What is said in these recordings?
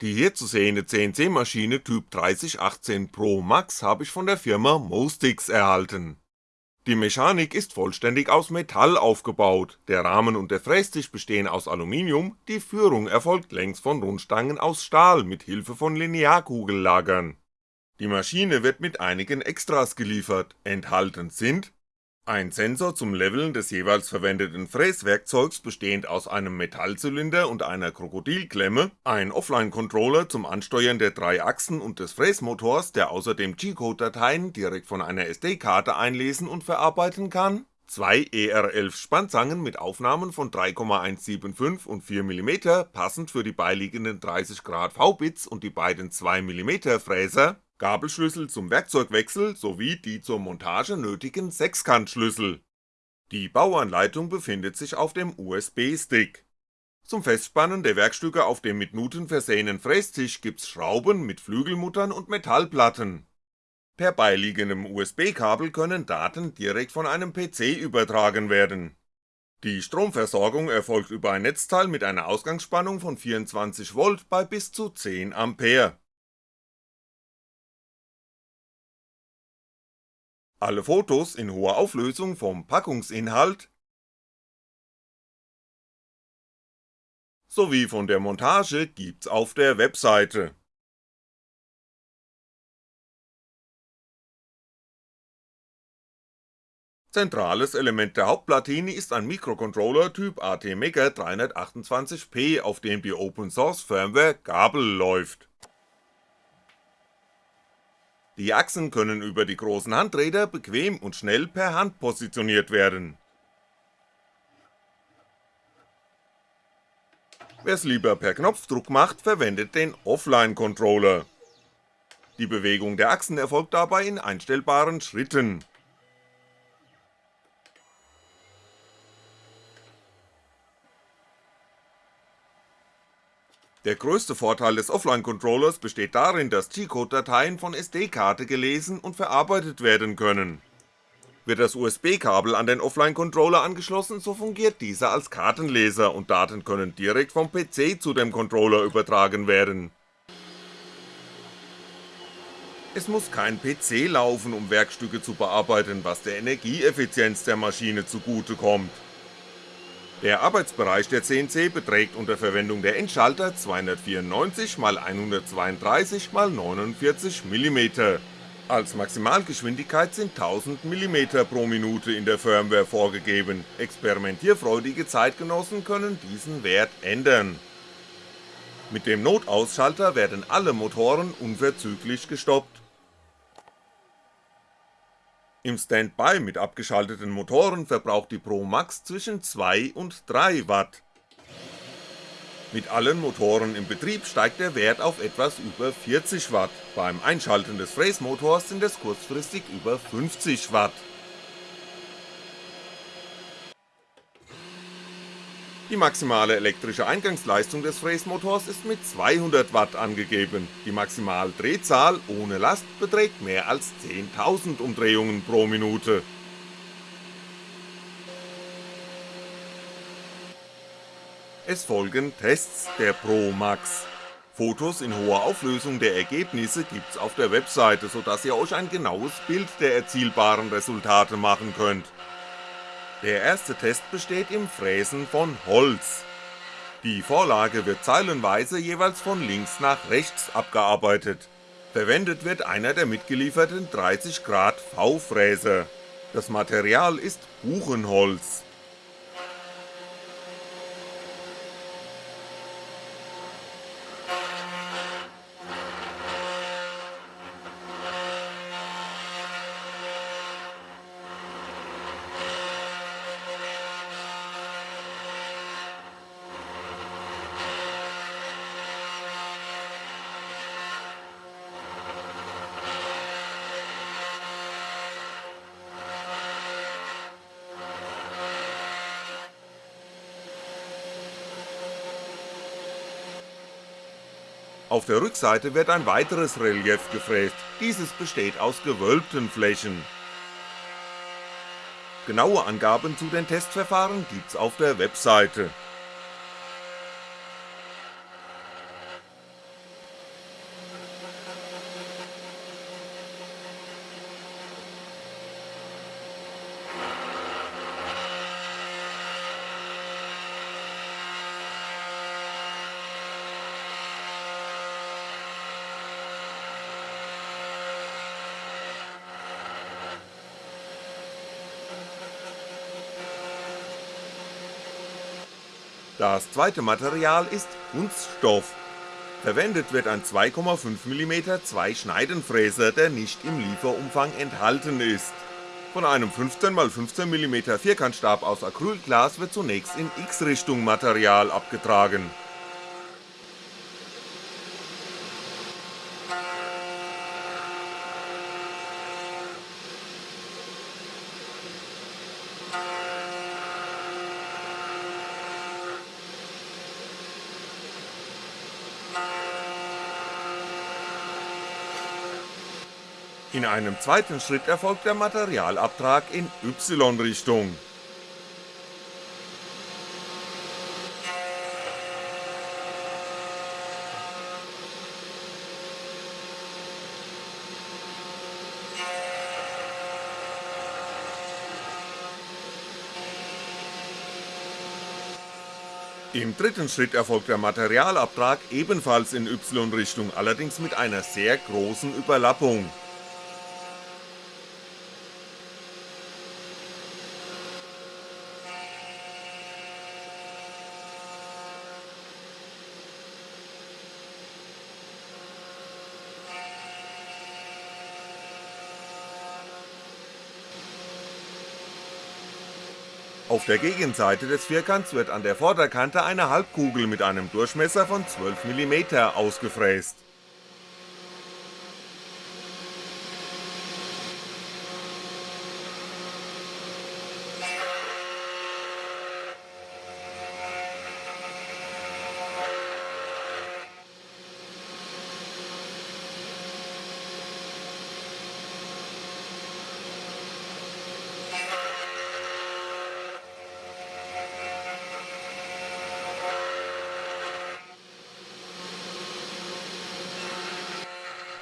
Die hier zu sehende CNC-Maschine Typ 3018 Pro Max habe ich von der Firma Mostix erhalten. Die Mechanik ist vollständig aus Metall aufgebaut, der Rahmen und der Frästisch bestehen aus Aluminium, die Führung erfolgt längs von Rundstangen aus Stahl mit Hilfe von Linearkugellagern. Die Maschine wird mit einigen Extras geliefert, enthalten sind ein Sensor zum Leveln des jeweils verwendeten Fräswerkzeugs bestehend aus einem Metallzylinder und einer Krokodilklemme, ein Offline-Controller zum Ansteuern der drei Achsen und des Fräsmotors, der außerdem G-Code-Dateien direkt von einer SD-Karte einlesen und verarbeiten kann, zwei ER11 Spannzangen mit Aufnahmen von 3,175 und 4mm passend für die beiliegenden 30° V-Bits und die beiden 2mm Fräser Gabelschlüssel zum Werkzeugwechsel sowie die zur Montage nötigen Sechskantschlüssel. Die Bauanleitung befindet sich auf dem USB-Stick. Zum Festspannen der Werkstücke auf dem mit Nuten versehenen Frästisch gibt's Schrauben mit Flügelmuttern und Metallplatten. Per beiliegendem USB-Kabel können Daten direkt von einem PC übertragen werden. Die Stromversorgung erfolgt über ein Netzteil mit einer Ausgangsspannung von 24V bei bis zu 10A Alle Fotos in hoher Auflösung vom Packungsinhalt sowie von der Montage gibt's auf der Webseite. Zentrales Element der Hauptplatine ist ein Mikrocontroller Typ ATmega 328P, auf dem die Open Source Firmware Gabel läuft die Achsen können über die großen Handräder bequem und schnell per Hand positioniert werden. Wer's lieber per Knopfdruck macht, verwendet den Offline-Controller. Die Bewegung der Achsen erfolgt dabei in einstellbaren Schritten Der größte Vorteil des Offline-Controllers besteht darin, dass G-Code-Dateien von SD-Karte gelesen und verarbeitet werden können. Wird das USB-Kabel an den Offline-Controller angeschlossen, so fungiert dieser als Kartenleser und Daten können direkt vom PC zu dem Controller übertragen werden. Es muss kein PC laufen, um Werkstücke zu bearbeiten, was der Energieeffizienz der Maschine zugutekommt der Arbeitsbereich der CNC beträgt unter Verwendung der Endschalter 294 x 132 x 49mm. Als Maximalgeschwindigkeit sind 1000 mm pro Minute in der Firmware vorgegeben, experimentierfreudige Zeitgenossen können diesen Wert ändern. Mit dem Notausschalter werden alle Motoren unverzüglich gestoppt im Standby mit abgeschalteten Motoren verbraucht die Pro Max zwischen 2 und 3 Watt. Mit allen Motoren im Betrieb steigt der Wert auf etwas über 40 Watt, beim Einschalten des Fräsmotors sind es kurzfristig über 50 Watt Die maximale elektrische Eingangsleistung des Fräsmotors ist mit 200W angegeben, die Maximaldrehzahl ohne Last beträgt mehr als 10.000 Umdrehungen pro Minute. Es folgen Tests der Pro Max. Fotos in hoher Auflösung der Ergebnisse gibt's auf der Webseite, so dass ihr euch ein genaues Bild der erzielbaren Resultate machen könnt der erste Test besteht im Fräsen von Holz. Die Vorlage wird zeilenweise jeweils von links nach rechts abgearbeitet. Verwendet wird einer der mitgelieferten 30° V-Fräser. Das Material ist Buchenholz Auf der Rückseite wird ein weiteres Relief gefräst, dieses besteht aus gewölbten Flächen. Genaue Angaben zu den Testverfahren gibt's auf der Webseite Das zweite Material ist Kunststoff. Verwendet wird ein 2,5mm Zweischneidenfräser, der nicht im Lieferumfang enthalten ist. Von einem 15x15mm Vierkantstab aus Acrylglas wird zunächst in X-Richtung Material abgetragen In einem zweiten Schritt erfolgt der Materialabtrag in Y-Richtung. Im dritten Schritt erfolgt der Materialabtrag ebenfalls in Y-Richtung, allerdings mit einer sehr großen Überlappung Auf der Gegenseite des Vierkants wird an der Vorderkante eine Halbkugel mit einem Durchmesser von 12mm ausgefräst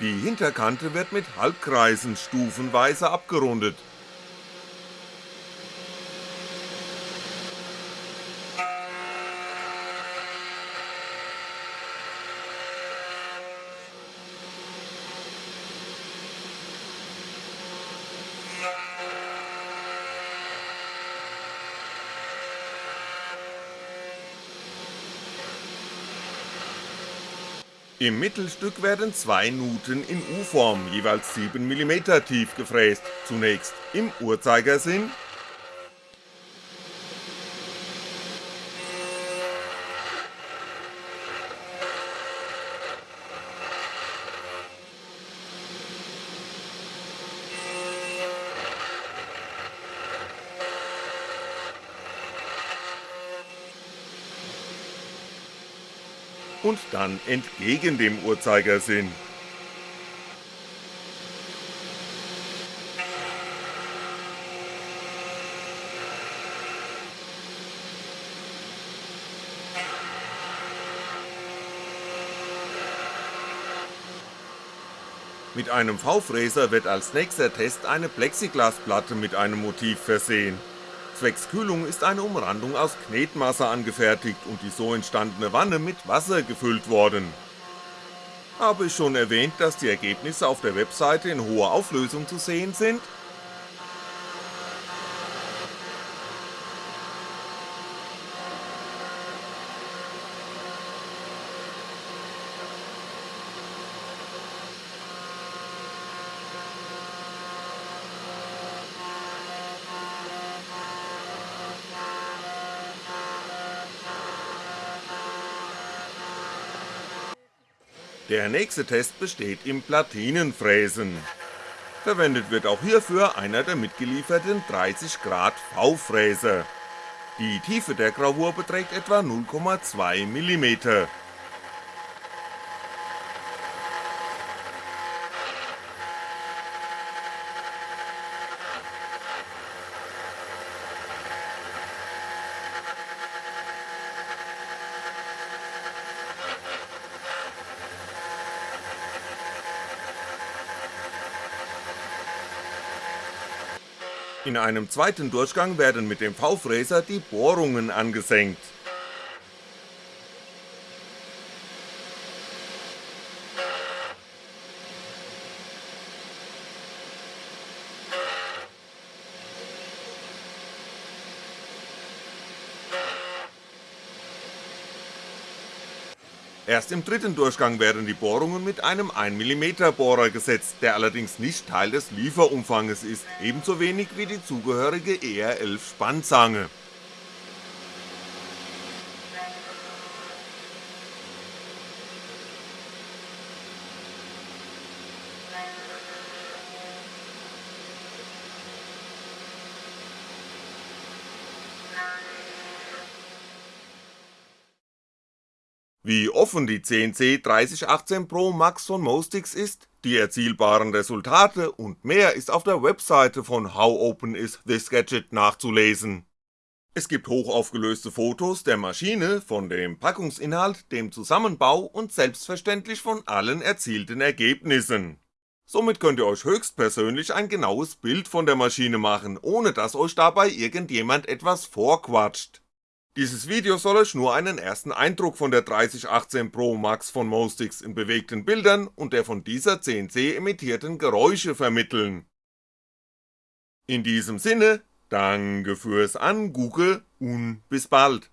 Die Hinterkante wird mit Halbkreisen stufenweise abgerundet Im Mittelstück werden zwei Nuten in U-Form, jeweils 7mm tief gefräst, zunächst im Uhrzeigersinn und dann entgegen dem Uhrzeigersinn. Mit einem V-Fräser wird als nächster Test eine Plexiglasplatte mit einem Motiv versehen Zwecks Kühlung ist eine Umrandung aus Knetmasse angefertigt und die so entstandene Wanne mit Wasser gefüllt worden. Habe ich schon erwähnt, dass die Ergebnisse auf der Webseite in hoher Auflösung zu sehen sind? Der nächste Test besteht im Platinenfräsen. Verwendet wird auch hierfür einer der mitgelieferten 30 Grad V-Fräser. Die Tiefe der Gravur beträgt etwa 0,2mm In einem zweiten Durchgang werden mit dem V-Fräser die Bohrungen angesenkt Erst im dritten Durchgang werden die Bohrungen mit einem 1mm Bohrer gesetzt, der allerdings nicht Teil des Lieferumfanges ist, ebenso wenig wie die zugehörige ER11 Spannzange Wie offen die CNC 3018 Pro Max von Mostix ist, die erzielbaren Resultate und mehr ist auf der Webseite von How Open is this Gadget nachzulesen. Es gibt hochaufgelöste Fotos der Maschine, von dem Packungsinhalt, dem Zusammenbau und selbstverständlich von allen erzielten Ergebnissen. Somit könnt ihr euch höchstpersönlich ein genaues Bild von der Maschine machen, ohne dass euch dabei irgendjemand etwas vorquatscht dieses Video soll euch nur einen ersten Eindruck von der 3018 Pro Max von Mostix in bewegten Bildern und der von dieser CNC emittierten Geräusche vermitteln. In diesem Sinne, danke fürs Angucke und bis bald